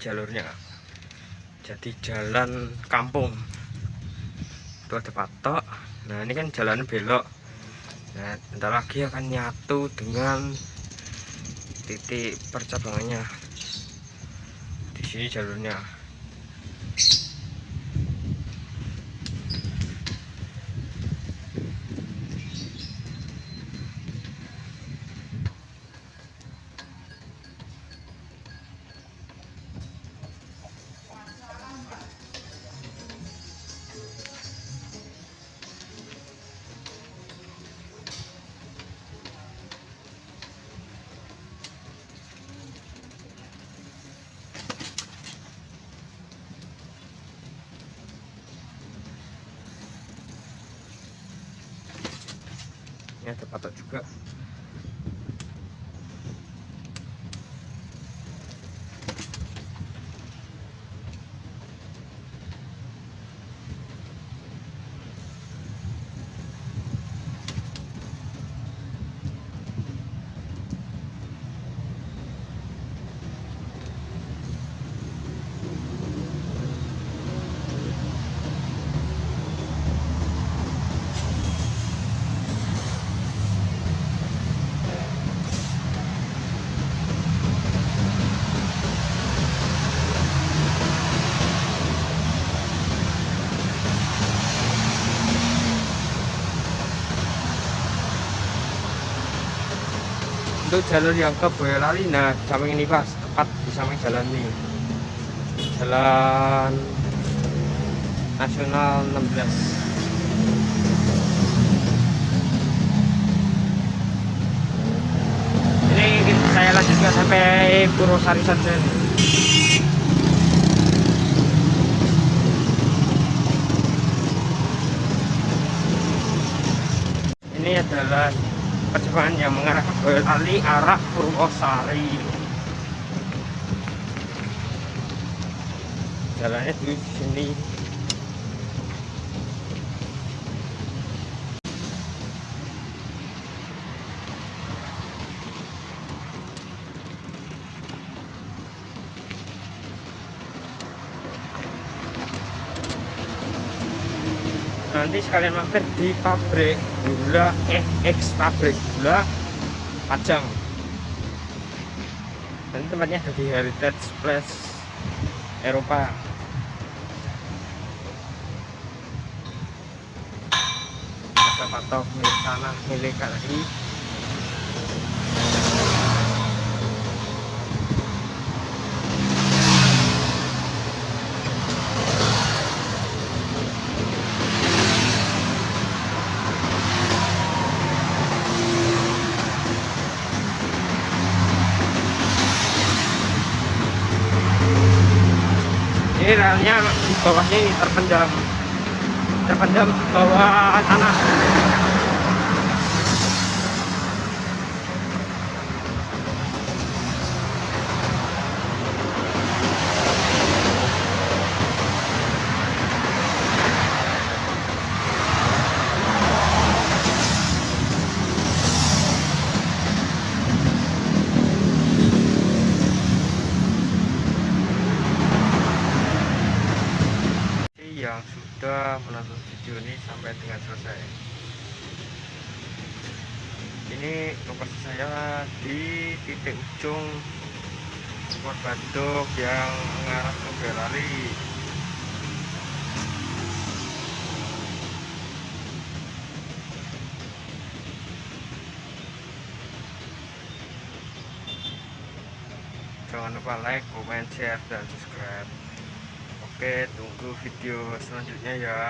jalurnya jadi jalan kampung itu ada patok nah ini kan jalan belok. Nah bentar lagi akan nyatu dengan titik percabangannya. Di sini jalurnya ini ada patok juga untuk jalur yang ke Boyolali nah samping ini pak tepat di samping jalan ini. Jalan nasional 16 ini saya lanjutkan sampai Purwosari saja. Ini adalah perjalanan yang mengarah ke Boyolali arah Purwosari. Jalannya di sini nanti sekalian mampir di pabrik gula eh ex pabrik gula Pajang. Dan tempatnya ada di Heritage Place Eropa. Ada patok milik tanah milik KRI ini relnya di bawahnya terpendam. Terpendam bawah tanah yang sudah menonton video ini sampai dengan selesai. Ini lokasi saya di titik ujung Sport Badok yang mengarah ke Belali jangan lupa like, comment, share, dan subscribe. Oke, tunggu video selanjutnya ya.